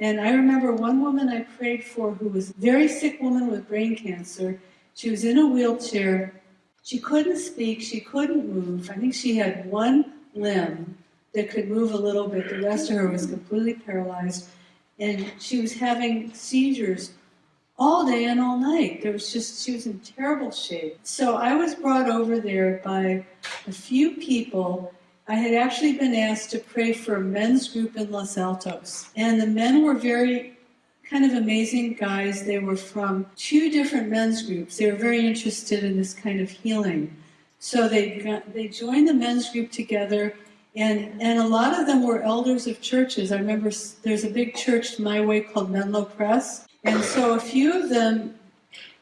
And I remember one woman I prayed for who was a very sick woman with brain cancer. She was in a wheelchair. She couldn't speak, she couldn't move. I think she had one limb that could move a little bit. The rest of her was completely paralyzed. And she was having seizures all day and all night. There was just, she was in terrible shape. So I was brought over there by a few people. I had actually been asked to pray for a men's group in Los Altos. And the men were very kind of amazing guys. They were from two different men's groups. They were very interested in this kind of healing. So they got, they joined the men's group together and, and a lot of them were elders of churches. I remember there's a big church my way called Menlo Pres. And so a few of them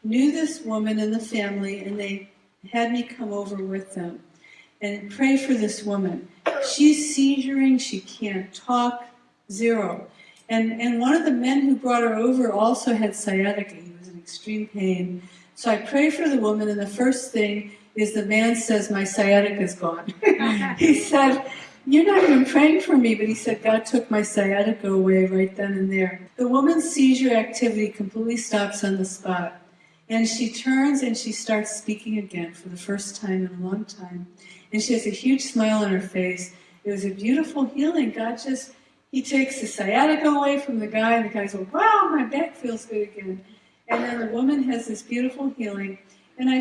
knew this woman and the family, and they had me come over with them and pray for this woman. She's seizuring, she can't talk, zero. And, and one of the men who brought her over also had sciatica. He was in extreme pain. So I pray for the woman, and the first thing is the man says, My sciatica is gone. he said, You're not even praying for me, but he said, God took my sciatica away right then and there. The woman's seizure activity completely stops on the spot. And she turns and she starts speaking again for the first time in a long time. And she has a huge smile on her face. It was a beautiful healing. God just, He takes the sciatica away from the guy, and the guy goes, Wow, my back feels good again. And then the woman has this beautiful healing. And I